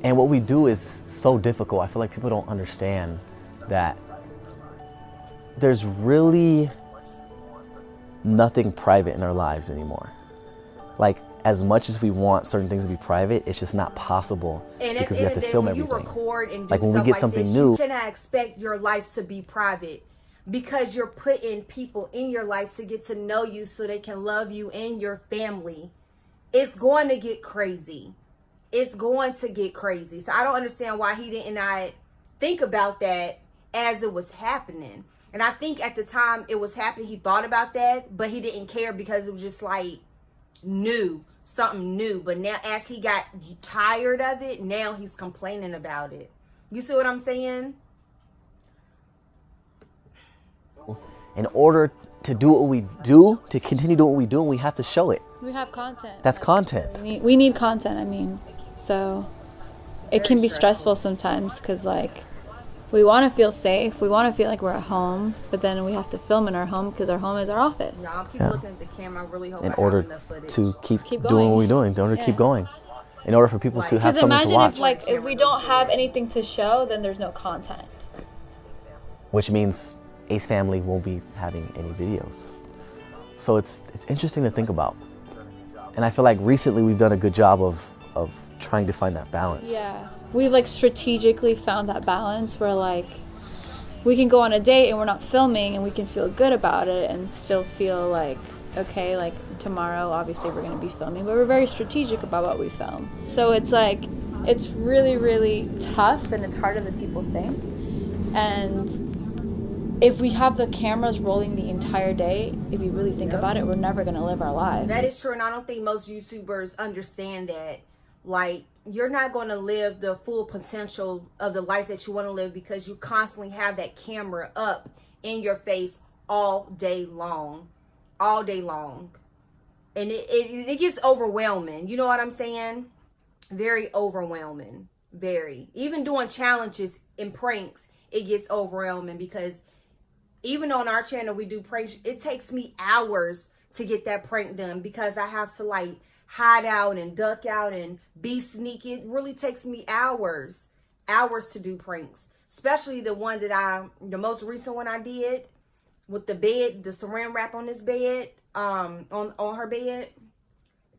F: And what we do is so difficult. I feel like people don't understand that there's really nothing private in our lives anymore. Like, as much as we want certain things to be private, it's just not possible
B: And
F: because we have to film everything.
B: record and do
F: Like, when we get
B: like
F: something
B: this,
F: new-
B: you cannot expect your life to be private because you're putting people in your life to get to know you so they can love you and your family. It's going to get crazy. it's going to get crazy. So I don't understand why he didn't not think about that as it was happening. And I think at the time it was happening, he thought about that, but he didn't care because it was just like new, something new. But now, as he got tired of it, now he's complaining about it. You see what I'm saying?
F: In order to do what we do, to continue doing what we do, we have to show it.
H: We have content.
F: That's content.
H: We need, we need content. I mean, so it can be stressful sometimes because like we want to feel safe. We want to feel like we're at home, but then we have to film in our home because our home is our office.
B: Y'all keep
F: Yeah.
B: looking at the camera. I really hope I
F: In
B: have
F: order
B: enough footage.
F: to keep,
H: Keep
F: doing what we're doing, in order to keep going, in order for people to have something to watch.
H: Because imagine
F: watch,
H: if like if we don't have anything to show, then there's no content.
F: which means Ace Family won't be having any videos. So it's it's interesting to think about, and I feel like recently we've done a good job of of trying to find that balance.
H: Yeah. We've like strategically found that balance where like we can go on a date and we're not filming and we can feel good about it and still feel like okay, like tomorrow obviously we're going to be filming, but we're very strategic about what we film. So it's like it's really really tough and it's harder than people think. And if we have the cameras rolling the entire day, if you really think about it, we're never going to live our lives.
B: That is true, and I don't think most YouTubers understand that. Like, you're not going to live the full potential of the life that you want to live because you constantly have that camera up in your face all day long, all day long, and it it, it gets overwhelming. You know what I'm saying? Very overwhelming. Very. Even doing challenges and pranks, it gets overwhelming because even on our channel we do pranks it takes me hours to get that prank done because i have to like hide out and duck out and be sneaky. It really takes me hours hours to do pranks. Especially the one that i the most recent one i did with the bed the saran wrap on this bed um on on her bed.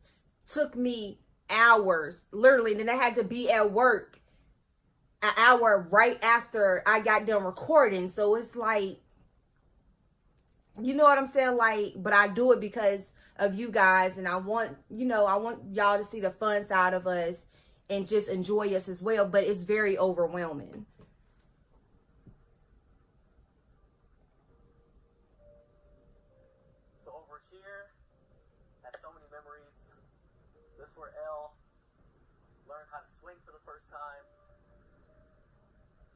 B: S- took me hours. Literally then i had to be at work an hour right after i got done recording. So it's like you know what I'm saying? Like, but I do it because of you guys, and I want, you know, I want y'all to see the fun side of us and just enjoy us as well. But it's very overwhelming.
E: So over here, has so many memories. This is where Elle learned how to swing for the first time.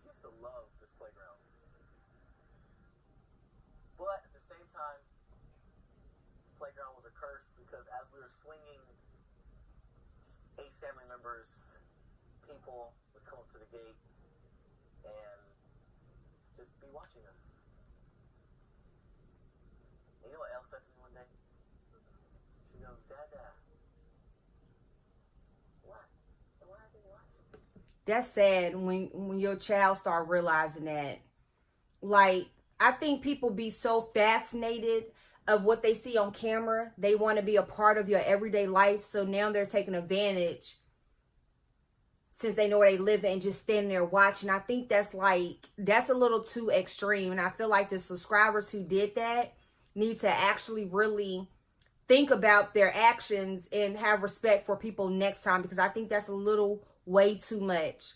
E: She used to love this playground. But at the same time, this a curse because as we were swinging, Ace family members, people would come up to the gate and just be watching us. And you know what Elle said to me one day? She goes, Dada, what? Why are they watching?
B: That's sad when when your child start realizing that. Like, I think people be so fascinated of what they see on camera. They want to be a part of your everyday life. So now they're taking advantage since they know where they live and just standing there watching. I think that's like that's a little too extreme. And I feel like the subscribers who did that need to actually really think about their actions and have respect for people next time because I think that's a little way too much.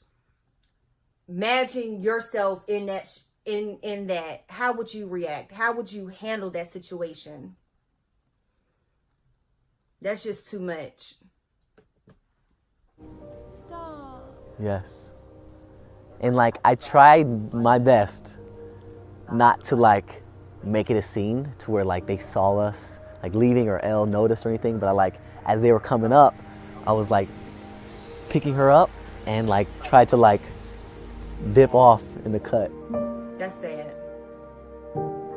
B: Imagine yourself in that in in that. How would you react? How would you handle that situation? That's just too much.
H: Stop.
F: Yes. And like I tried my best not to like make it a scene to where like they saw us like leaving or Elle noticed or anything, but I like as they were coming up, I was like picking her up and like tried to like dip off in the cut.
B: That's sad.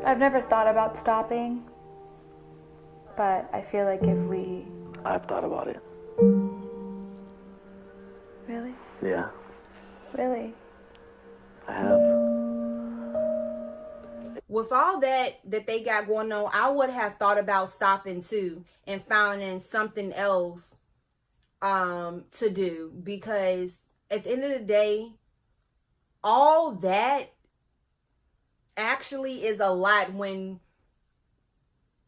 G: I've never thought about stopping, but I feel like if we
F: I've thought about it.
G: really,
F: Yeah,
G: really,
F: I have.
B: with all that that they got going on, I would have thought about stopping too and finding something else um to do because at the end of the day, all that actually is a lot when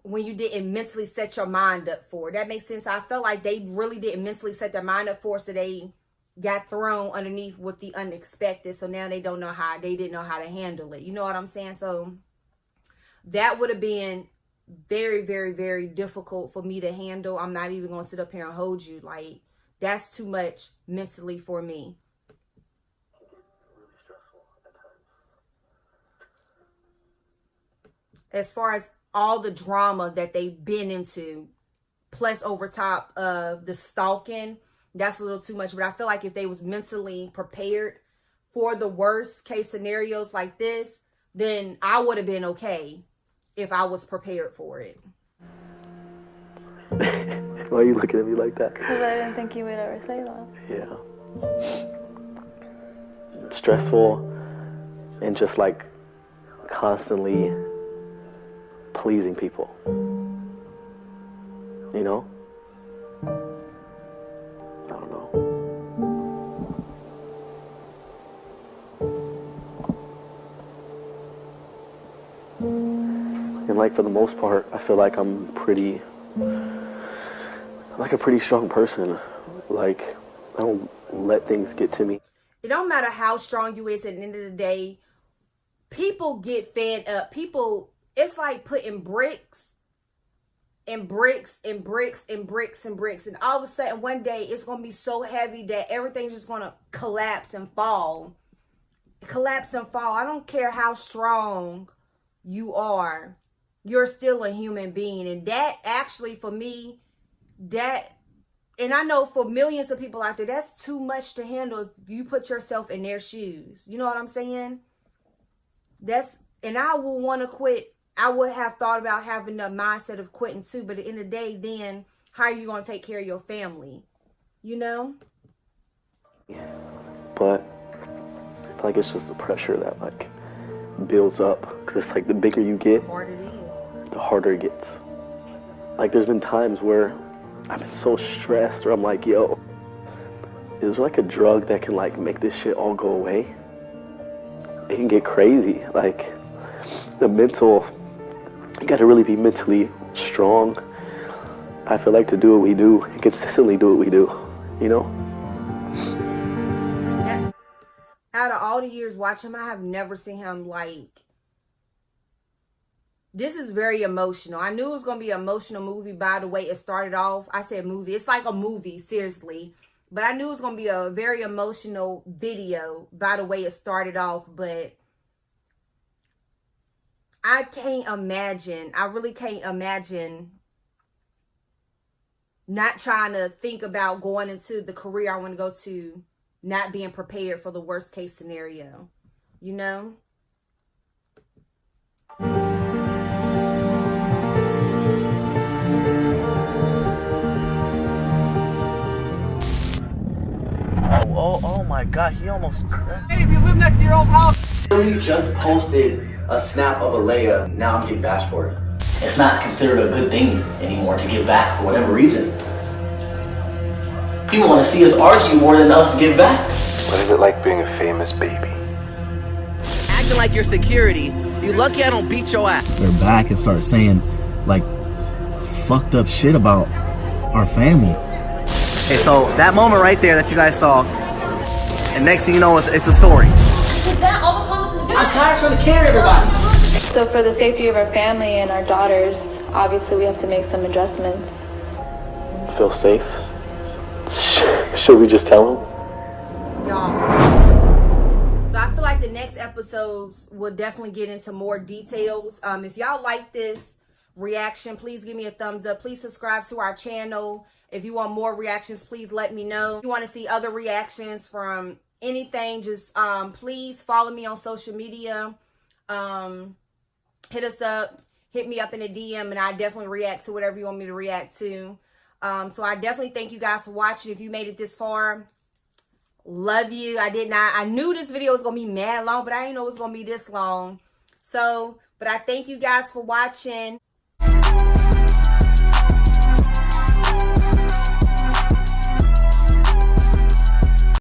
B: when you didn't mentally set your mind up for it. That makes sense. I felt like they really didn't mentally set their mind up for so they got thrown underneath with the unexpected. So now they don't know how they didn't know how to handle it. You know what I'm saying? So that would have been very, very, very difficult for me to handle. I'm not even gonna sit up here and hold you. Like that's too much mentally for me.
E: Really stressful at times.
B: As far as all the drama that they've been into, plus over top of the stalking, that's a little too much. But I feel like if they was mentally prepared for the worst case scenarios like this, then I would have been okay if I was prepared for it.
F: Why are you looking at me like that?
G: Because I didn't think you would ever say that.
F: Yeah. Stressful and just like constantly pleasing people. You know? I don't know. And like for the most part, I feel like I'm pretty like a pretty strong person. Like I don't let things get to me.
B: It don't matter how strong you is at the end of the day, people get fed up. People, it's like putting bricks and bricks and bricks and bricks and bricks. And all of a sudden, one day, it's to be so heavy that everything's just to collapse and fall. Collapse and fall. I don't care how strong you are. You're still a human being. And that actually, for me, that and I know for millions of people out there, that's too much to handle if you put yourself in their shoes. You know what I'm saying? That's and I will want to quit. I would have thought about having the mindset of quitting too, but at the end of the day, then how are you gonna take care of your family? You know?
F: But I feel like it's just the pressure that like builds up. Cause it's like the bigger you get,
B: Hard it is.
F: the harder it gets. Like there's been times where I've been so stressed or I'm like, yo, is there like a drug that can like make this shit all go away? It can get crazy. Like the mental, you gotta really be mentally strong. I feel like to do what we do, and consistently do what we do, you know?
B: Out of all the years watching him, I have never seen him like. This is very emotional. I knew it was gonna be an emotional movie by the way it started off. I said movie. It's like a movie, seriously. But I knew it was gonna be a very emotional video by the way it started off. But I can't imagine. I really can't imagine not trying to think about going into the career I want to go to, not being prepared for the worst case scenario. You know?
F: Oh, oh, oh my god, he almost cracked.
I: Hey, if you live next to your old house.
J: literally just posted a snap of Alaïa. Now I'm getting bashed for it. It's not considered a good thing anymore to give back for whatever reason. People want to see us argue more than us give back.
C: What is it like being a famous baby?
I: Acting like you're security. You lucky I don't beat your ass.
K: They're back and start saying like fucked up shit about our family.
I: Okay, so that moment right there that you guys saw, and next thing you know, it's, it's a story.
J: I'm tired of trying to carry everybody.
G: So for the safety of our family and our daughters, obviously we have to make some adjustments.
F: Feel safe? Should we just tell him?
B: y'all. So I feel like the next episodes will definitely get into more details. Um, if y'all like this reaction, please give me a thumbs up. Please subscribe to our channel. If you want more reactions, please let me know. If you want to see other reactions from anything, just um, please follow me on social media. Um, hit us up, hit me up in a DM, and I definitely react to whatever you want me to react to. Um, so I definitely thank you guys for watching. If you made it this far, love you. I did not, I knew this video was to be mad long, but I didn't know it was to be this long. So, but I thank you guys for watching.